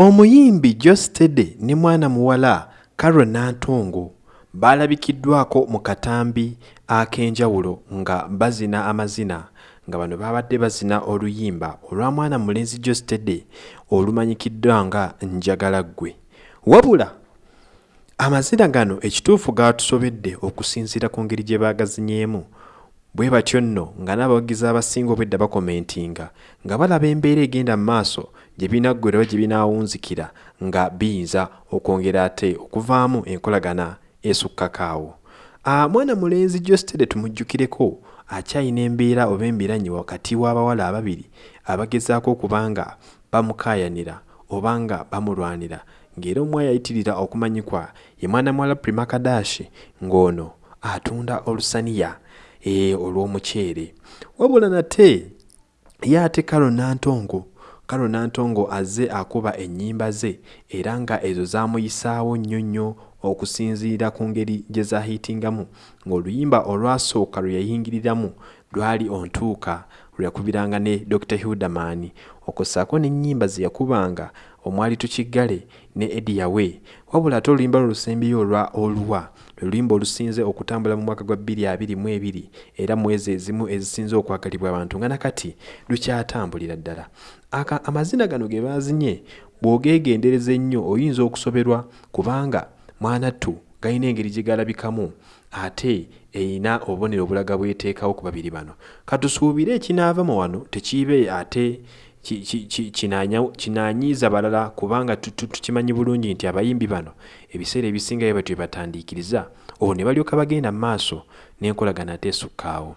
omuyimbi jostede ne mwana muwala carol nantongo baalabikiddwako mu katambi ak'enjawulo nga bazina amazina nga bano babadde bazina oluyimba olwa mwana mulenzi jostede olumanyikiddwa nga njagala ggwe wabula amazina gano ekituufu gaatusobedde okusinziira ku ngeri gye baagazinyeemu. Bwe batyo nno nga n'abawagizi abasinga obwedda bakomentinga nga balaba embeera egenda mu maaso gye binaggwerwa gye binaawunzikira nga biyinza okwongera ate okuvaamu enkolagana esukkakaawo mwana mulenzi jostede tumujjukireko akyayina embeera oba embiranyi wakati w'abawala ababiri abagezaako okubanga bamukaayanira oba nga bamulwanira ng'era omu ayayitirira okumanyikwa ye mwana muwala primakadashi ng'ono atunda olusaniya e olw'omuceere. Wabula nate ye ate kalo nantongo kalo nantongo azze akuba ennyimba ze era nga ezo zaamuyisaawo nnyo nnyo okusinziira ku ngeri gye zahiitingamu ng'oluyimba olwasooka lwe yayingiriramu lwali ontuuka lwe yakubiranga ne dr hildaman okussaako n'ennyimba ze yakubanga omwali tukiggale ne ediyawe wabula ate oluyimba lulusembeyo olwa oluwa luluyimba olusinze okutambula mu mwaka gwa 2022 era mwezi ezimu ezisinze okwagalibwa abantu. Nga nakati lukyatambulira ddala. Amazina gano ge baazinye bw'ogeegendereza ennyo oyinza okusoberwa kubanga mwanattu galina engeri gye galabikamu ate erina obubonero obulaga bweteekawo ku babiri bano. Katusuubire ekinaava mu wano tekiibe ate kinaanyiiza balala kubanga tukimanyi bulungi nti abayimbi bano ebiseera ebisinga bye batyo batandiikiriza olwo ne balyoka bagenda mu maaso n'enkolagana ate esukkaawo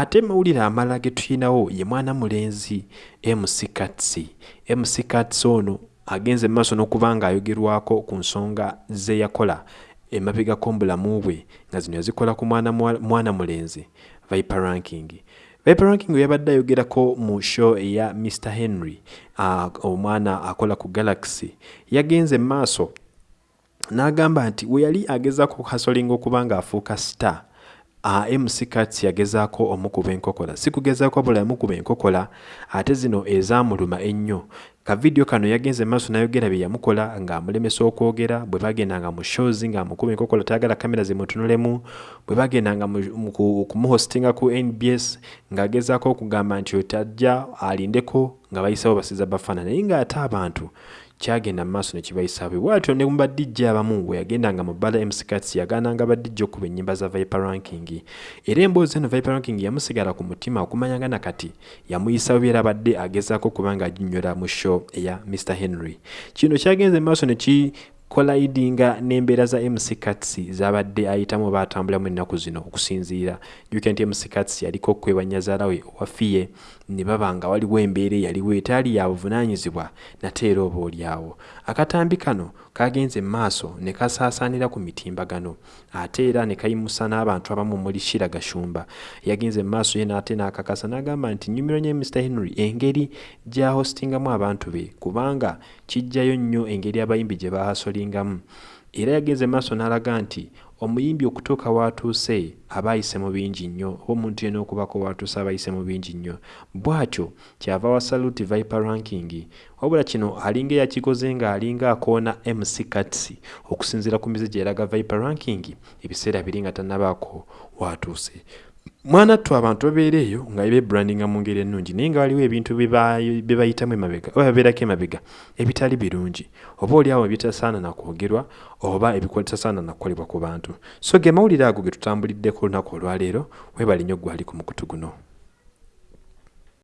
ate mawulire amalala ge tulinawo ye mwana mulenzi mc katsi mc katsi ono agenze mumaaso n'okuba nga ayogerwako ku nsonga ze yakola emabegako mu bulamu bwe nga zino yazikola ku mwana, mwana mulenzi viper ranking. Viper ranking yabadde ayogerako mu show eya mr henry uh, omwana akola ku galaxy. Yagenze mumaaso n'agamba nti we yali agezaako kuhasolinga okuba nga afuuka star mc cats yagezaako omukuba enkokola. Si kugezaako bula yamukuba enkokola ate zino ezamuluma ennyo. Kavidiyo kano yagenze maaso nayogera bye yamukola ng'amulemesa okwogera bwe bagendanga mu shows ng'amukuba enkokola tayagala kamera zimutunulemu bwe bagendanga okumuhostinga ku nbs ng'agezaako okugamba nti otajja alindeko nga bayisawo basiza bafaana naye ng'ate abantu kyagenda mumaaso nekibayisaabe bwatyo ne mubadijja abamu bwe yagendanga mu bbala mckats yagaananga badijja okuba ennyimba za viper ranking. Era emboozi eno viper ranking yamusigala ku mutima okumanyanga nakati yamuyisa byera abadde agezaako okuba nga aginyola mu show eya mr henry. Kino kyagenze mumaaso neki kolaidinga n'embeera za mc cats zabadde ayitamu oba atambulamu ennaku zino okusinziira. Juka nti mc cats yaliko okwebanyazaala we owafiye ne baba nga waliwo embeera eyaliwo etaali ya buvunaanyizibwa nate era oba oliawo akatambi kano kagenze mu maaso ne kasaasaanira ku mitimbagano ate era ne kayimusa n'abantu abamu muli shira gashumba. Yagenze mu maaso ye n'ate n'akakasa n'agamba nti nyumiro nye mr henry engeri gyahostingamu abantu be kubanga kijjayo nnyo engeri abayimbi gye bahasolingamu era yagenze maaso n'alaga nti omuyimbi okutuuka watuuse aba ayise mu bingi nnyo oba omuntu yena okubako watuuse aba ayise mu bingi nnyo. Bw'atyo kyava wa saluti viper ranking wabula kino alinga eyakikoze ng'alinga akoona mc cats okusinziira ku mize gyeraga viper ranking ebiseera biri nga tannabaako watuuse mwanattu abantu babeera eyo nga bebrandinga mu ngeri ennungi naye nga waliwo ebintu bye bayitamu emabega oba babeerako emabega ebitali birungi. Oba oliawo ebitasaana nakwogerwa oba ebitasaana nakukolebwa ku bantu. So ge mawulire ago ge tutambuliddeko olunaku olwaleero webali nnyo gwali ku mukutu guno